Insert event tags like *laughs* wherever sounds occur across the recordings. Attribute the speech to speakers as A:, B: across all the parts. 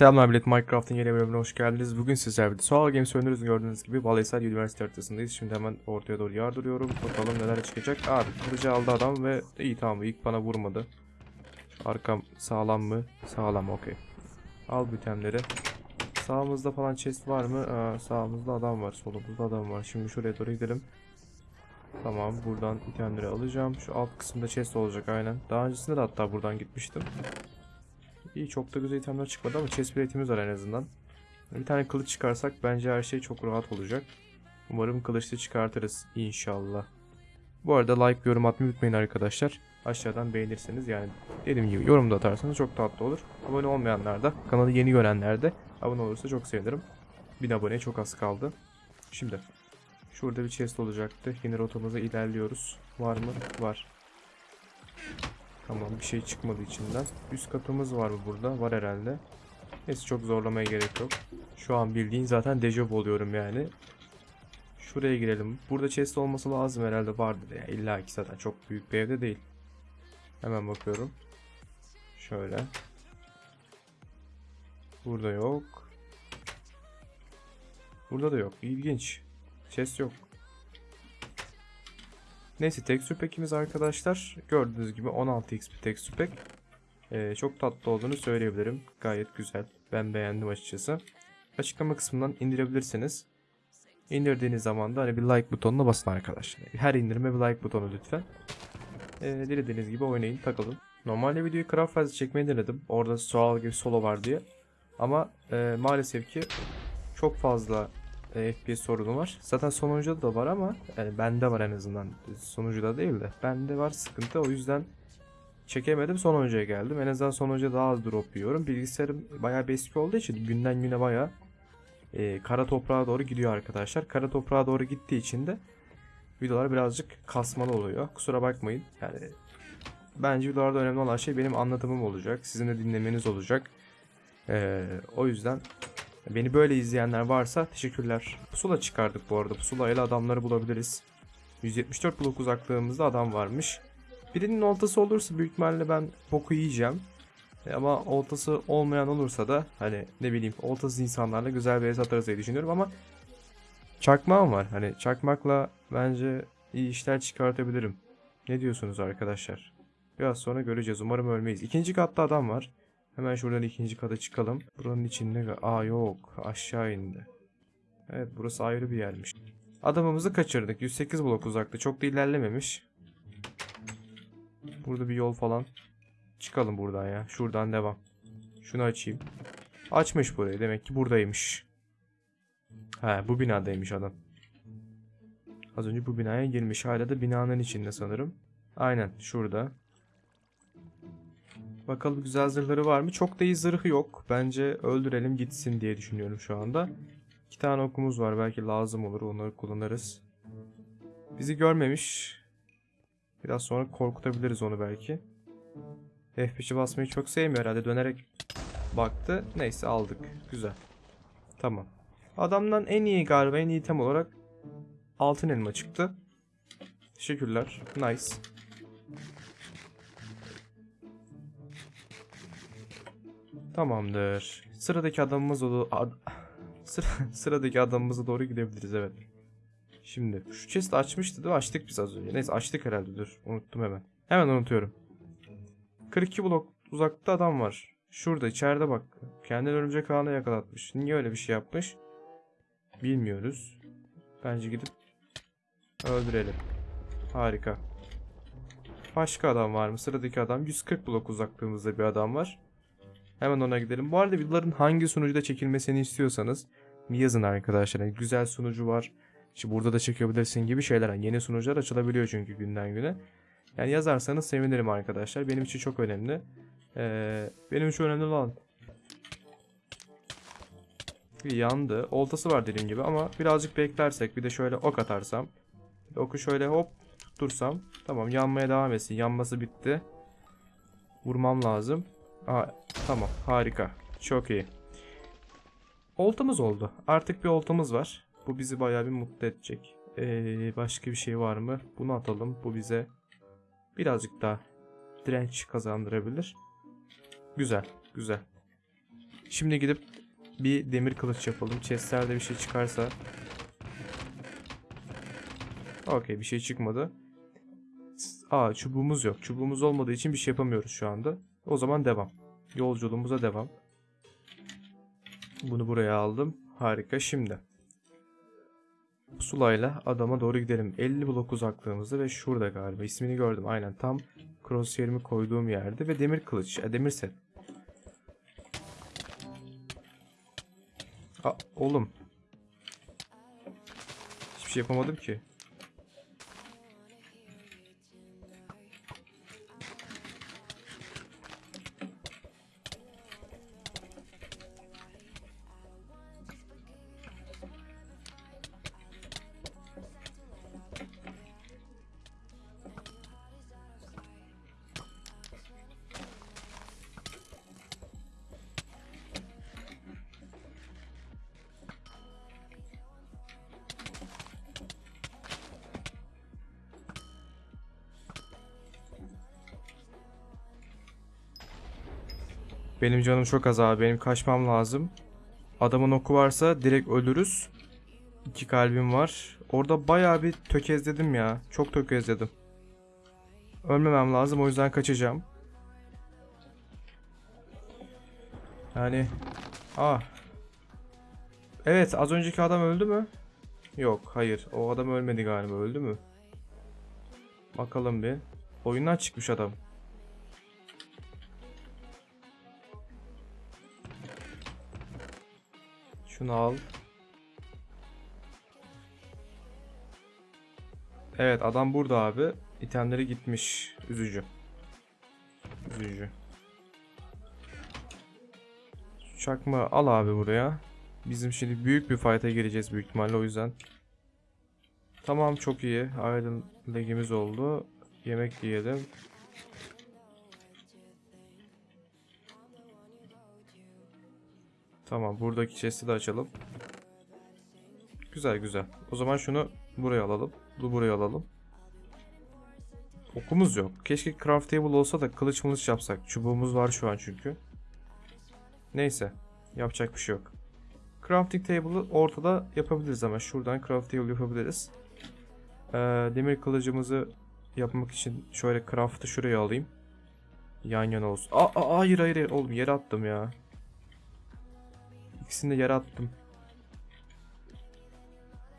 A: Selamlar millet Minecraft'ın yeni bölümüne hoş geldiniz. Bugün sizlerle birlikte Soğal Games oynuyoruz. Gördüğünüz gibi Balaysal Üniversite haritasındayız. Şimdi hemen ortaya doğru yardırıyorum. Bakalım neler çıkacak. Abi kılıcı aldı adam ve iyi tamam ilk bana vurmadı. Arkam sağlam mı? Sağlam okey. Al bu itemleri. Sağımızda falan chest var mı? Aa, sağımızda adam var. Solumuzda adam var. Şimdi şuraya doğru gidelim. Tamam buradan itemleri alacağım. Şu alt kısımda chest olacak aynen. Daha öncesinde de hatta buradan gitmiştim. İyi çok da güzel itemler çıkmadı ama chest plate'imiz var en azından. Bir tane kılıç çıkarsak bence her şey çok rahat olacak. Umarım kılıçlı çıkartırız inşallah. Bu arada like yorum atmayı unutmayın arkadaşlar. Aşağıdan beğenirseniz yani dediğim gibi yorum da atarsanız çok tatlı olur. Abone olmayanlar da kanalı yeni görenler de abone olursa çok sevinirim. 1000 aboneye çok az kaldı. Şimdi şurada bir chest olacaktı. Yine rotamıza ilerliyoruz. Var mı? Var. Tamam bir şey çıkmadı içinden. Üst katımız var mı burada? Var herhalde. Neyse çok zorlamaya gerek yok. Şu an bildiğin zaten dejavu oluyorum yani. Şuraya girelim. Burada chest olması lazım herhalde vardır ya. İlla ki zaten çok büyük bir evde değil. Hemen bakıyorum. Şöyle. Burada yok. Burada da yok. İlginç. Chest yok. Neyse texture pack'imiz arkadaşlar gördüğünüz gibi 16 XP texture pack. Ee, çok tatlı olduğunu söyleyebilirim. Gayet güzel. Ben beğendim açıkçası. Açıklama kısmından indirebilirsiniz. İndirdiğiniz zaman da hani bir like butonuna basın arkadaşlar. Her indirime bir like butonu lütfen. Ee, dilediğiniz gibi oynayın, takılın. Normalde videoyu craft fazla çekmeyi denedim. Orada sual gibi solo var diye. Ama e, maalesef ki çok fazla e, FPS sorunu var. Zaten sonuncuda da var ama yani bende var en azından. Sonucuda değil de. Bende var sıkıntı. O yüzden çekemedim. Sonuncuya geldim. En azından sonuncuya daha az drop yiyorum. Bilgisayarım bayağı eski olduğu için günden güne bayağı e, kara toprağa doğru gidiyor arkadaşlar. Kara toprağa doğru gittiği için de videolar birazcık kasmalı oluyor. Kusura bakmayın. Yani bence videolarda önemli olan şey benim anlatımım olacak. Sizin de dinlemeniz olacak. E, o yüzden Beni böyle izleyenler varsa teşekkürler. Pusula çıkardık bu arada. Pusula ile adamları bulabiliriz. 174 blok uzaklığımızda adam varmış. Birinin oltası olursa büyük ihtimalle ben boku yiyeceğim. E, Ama oltası olmayan olursa da hani ne bileyim oltasız insanlarla güzel bir es atarız diye düşünüyorum ama çakmağım var. Hani çakmakla bence iyi işler çıkartabilirim. Ne diyorsunuz arkadaşlar? Biraz sonra göreceğiz. Umarım ölmeyiz. İkinci katta adam var. Hemen şuradan ikinci kata çıkalım. Buranın içinde... Aa yok. Aşağı indi. Evet burası ayrı bir yermiş. Adamımızı kaçırdık. 108 blok uzakta. Çok da ilerlememiş. Burada bir yol falan. Çıkalım buradan ya. Şuradan devam. Şunu açayım. Açmış burayı. Demek ki buradaymış. He bu binadaymış adam. Az önce bu binaya girmiş. Hala da binanın içinde sanırım. Aynen şurada. Bakalım güzel zırhları var mı? Çok da iyi zırhı yok. Bence öldürelim gitsin diye düşünüyorum şu anda. İki tane okumuz var. Belki lazım olur. Onları kullanırız. Bizi görmemiş. Biraz sonra korkutabiliriz onu belki. F5'i basmayı çok sevmiyor herhalde. Dönerek baktı. Neyse aldık. Güzel. Tamam. Adamdan en iyi galiba en iyi item olarak altın elma çıktı. Teşekkürler. Nice. Tamamdır. Sıradaki adamımız o ad, *laughs* sıra, sıradaki adamımıza doğru gidebiliriz evet. Şimdi şu chest açmıştı değil mi? Açtık biz az önce. Neyse açtık herhalde dur. Unuttum hemen. Hemen unutuyorum. 42 blok uzakta adam var. Şurada içeride bak. Kendini örümcek ağına yakalatmış. Niye öyle bir şey yapmış? Bilmiyoruz. Bence gidip öldürelim. Harika. Başka adam var mı? Sıradaki adam 140 blok uzaklığımızda bir adam var. Hemen ona gidelim. Bu arada videoların hangi sunucuda çekilmesini istiyorsanız yazın arkadaşlar. Yani güzel sunucu var. İşte burada da çekebilirsin gibi şeyler. Yani yeni sunucular açılabiliyor çünkü günden güne. Yani yazarsanız sevinirim arkadaşlar. Benim için çok önemli. Ee, benim için önemli olan yandı. Oltası var dediğim gibi ama birazcık beklersek bir de şöyle ok atarsam. Oku şöyle hop tuttursam. Tamam yanmaya devam etsin. Yanması bitti. Vurmam lazım. Aa, tamam harika. Çok iyi. Oltamız oldu. Artık bir oltamız var. Bu bizi bayağı bir mutlu edecek. Ee, başka bir şey var mı? Bunu atalım. Bu bize birazcık daha direnç kazandırabilir. Güzel. Güzel. Şimdi gidip bir demir kılıç yapalım. Chestlerde bir şey çıkarsa. Okey bir şey çıkmadı. Aa çubuğumuz yok. Çubuğumuz olmadığı için bir şey yapamıyoruz şu anda. O zaman devam. Yolculuğumuza devam. Bunu buraya aldım. Harika şimdi. Pusulayla adama doğru gidelim. 50 blok uzaklığımızda ve şurada galiba. ismini gördüm. Aynen tam crosshair'imi koyduğum yerde ve demir kılıç. e, demir set. Aa, oğlum. Hiçbir şey yapamadım ki. Benim canım çok az abi. Benim kaçmam lazım. Adamın oku varsa direkt ölürüz. İki kalbim var. Orada bayağı bir tökezledim ya. Çok tökezledim. Ölmemem lazım o yüzden kaçacağım. Yani... Ah. Evet az önceki adam öldü mü? Yok hayır. O adam ölmedi galiba. Öldü mü? Bakalım bir. Oyundan çıkmış adam. Şunu al. Evet adam burada abi. İtemleri gitmiş. Üzücü. Üzücü. Çakma al abi buraya. Bizim şimdi büyük bir fight'a gireceğiz büyük ihtimalle o yüzden. Tamam çok iyi. Iron legimiz oldu. Yemek yiyelim. Tamam buradaki chest'i de açalım. Güzel güzel. O zaman şunu buraya alalım. Bu buraya alalım. Okumuz yok. Keşke craft table olsa da kılıç mılıç yapsak. Çubuğumuz var şu an çünkü. Neyse. Yapacak bir şey yok. Crafting table'ı ortada yapabiliriz ama şuradan craft table yapabiliriz. Ee, demir kılıcımızı yapmak için şöyle craft'ı şuraya alayım. Yan yana olsun. Aa, aa, hayır hayır oğlum yere attım ya. İkisini de yere attım.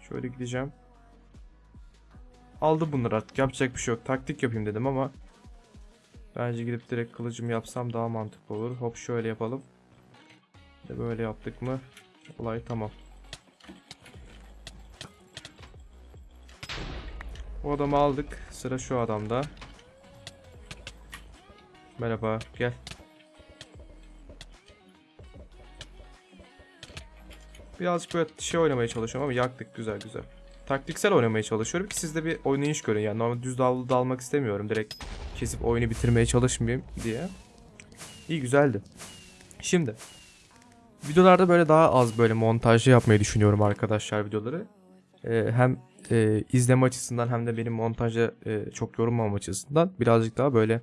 A: Şöyle gideceğim. Aldı bunları artık. Yapacak bir şey yok. Taktik yapayım dedim ama bence gidip direkt kılıcımı yapsam daha mantıklı olur. Hop şöyle yapalım. Ve böyle yaptık mı olay tamam. O adamı aldık. Sıra şu adamda. Merhaba. Gel. Birazcık böyle şey oynamaya çalışıyorum ama yaktık güzel güzel. Taktiksel oynamaya çalışıyorum ki siz de bir oynayış görün yani normal düz davlu dalmak istemiyorum direkt kesip oyunu bitirmeye çalışmayayım diye. İyi güzeldi. Şimdi videolarda böyle daha az böyle montajlı yapmayı düşünüyorum arkadaşlar videoları. Ee, hem e, izleme açısından hem de benim montajda e, çok yorulmam açısından birazcık daha böyle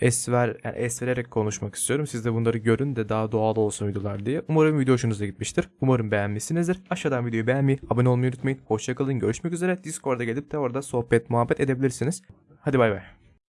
A: esver yani es vererek konuşmak istiyorum. Siz de bunları görün de daha doğal olsun videolar diye. Umarım video hoşunuza gitmiştir. Umarım beğenmişsinizdir. Aşağıdan videoyu beğenmeyi, abone olmayı unutmayın. Hoşçakalın. Görüşmek üzere. Discord'a gelip de orada sohbet, muhabbet edebilirsiniz. Hadi bay bay.